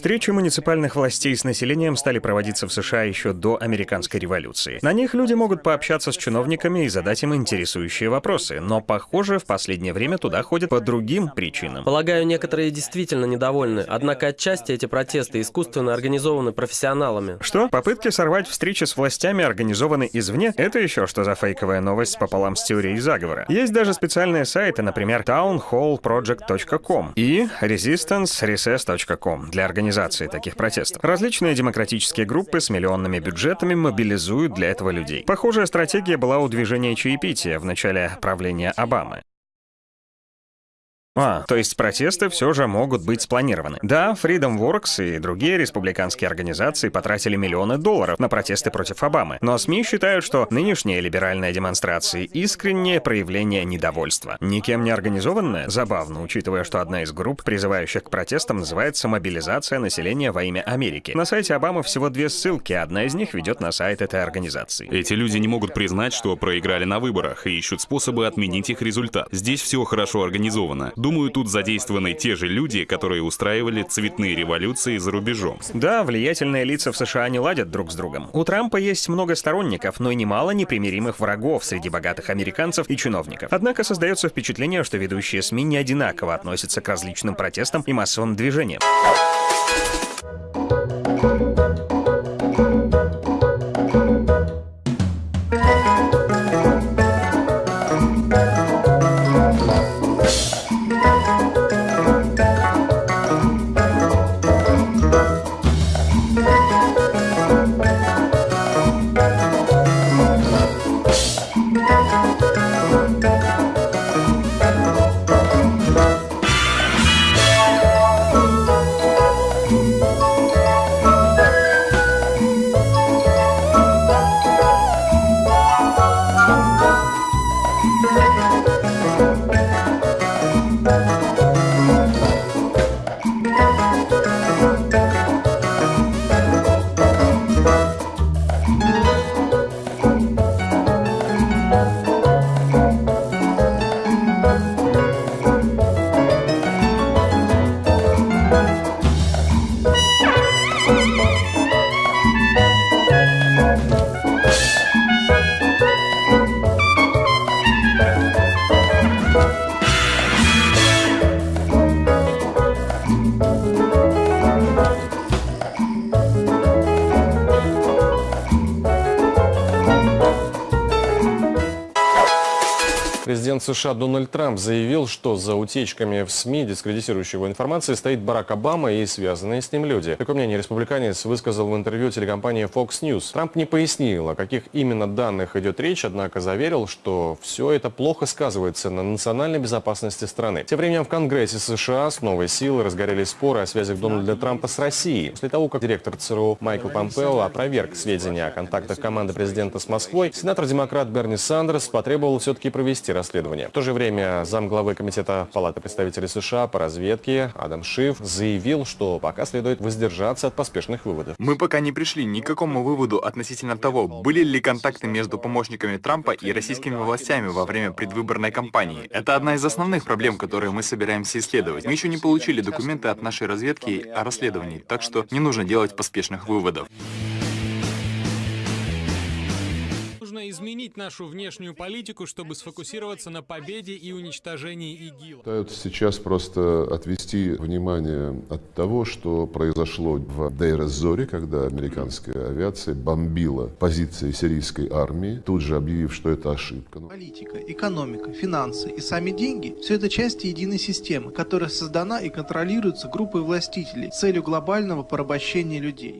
Встречи муниципальных властей с населением стали проводиться в США еще до американской революции. На них люди могут пообщаться с чиновниками и задать им интересующие вопросы, но, похоже, в последнее время туда ходят по другим причинам. Полагаю, некоторые действительно недовольны, однако отчасти эти протесты искусственно организованы профессионалами. Что? Попытки сорвать встречи с властями организованы извне? Это еще что за фейковая новость пополам с теорией заговора? Есть даже специальные сайты, например, townhallproject.com и resistancerecess.com для организации таких протестов. Различные демократические группы с миллионными бюджетами мобилизуют для этого людей. Похожая стратегия была у движения чаепития в начале правления Обамы. А, то есть протесты все же могут быть спланированы. Да, Freedom Works и другие республиканские организации потратили миллионы долларов на протесты против Обамы, но СМИ считают, что нынешние либеральные демонстрации — искреннее проявление недовольства. Никем не организованное? Забавно, учитывая, что одна из групп, призывающих к протестам, называется «Мобилизация населения во имя Америки». На сайте Обамы всего две ссылки, одна из них ведет на сайт этой организации. Эти люди не могут признать, что проиграли на выборах, и ищут способы отменить их результат. Здесь все хорошо организовано. Думаю, тут задействованы те же люди, которые устраивали цветные революции за рубежом. Да, влиятельные лица в США не ладят друг с другом. У Трампа есть много сторонников, но и немало непримиримых врагов среди богатых американцев и чиновников. Однако создается впечатление, что ведущие СМИ не одинаково относятся к различным протестам и массовым движениям. Música Президент США Дональд Трамп заявил, что за утечками в СМИ, дискредитирующей его информации, стоит Барак Обама и связанные с ним люди. Такое мнение республиканец высказал в интервью телекомпании Fox News. Трамп не пояснил, о каких именно данных идет речь, однако заверил, что все это плохо сказывается на национальной безопасности страны. Тем временем в Конгрессе США с новой силой разгорелись споры о связях Дональда Трампа с Россией. После того, как директор ЦРУ Майкл Помпео опроверг сведения о контактах команды президента с Москвой, сенатор-демократ Берни Сандерс потребовал все-таки провести расследование. В то же время замглавы Комитета Палаты представителей США по разведке Адам Шиф заявил, что пока следует воздержаться от поспешных выводов. Мы пока не пришли ни к какому выводу относительно того, были ли контакты между помощниками Трампа и российскими властями во время предвыборной кампании. Это одна из основных проблем, которые мы собираемся исследовать. Мы еще не получили документы от нашей разведки о расследовании, так что не нужно делать поспешных выводов. Нужно изменить нашу внешнюю политику, чтобы сфокусироваться на победе и уничтожении ИГИЛ. Пытаются сейчас просто отвести внимание от того, что произошло в Дейр-эз-Зоре, когда американская авиация бомбила позиции сирийской армии, тут же объявив, что это ошибка. Политика, экономика, финансы и сами деньги – все это части единой системы, которая создана и контролируется группой властителей с целью глобального порабощения людей.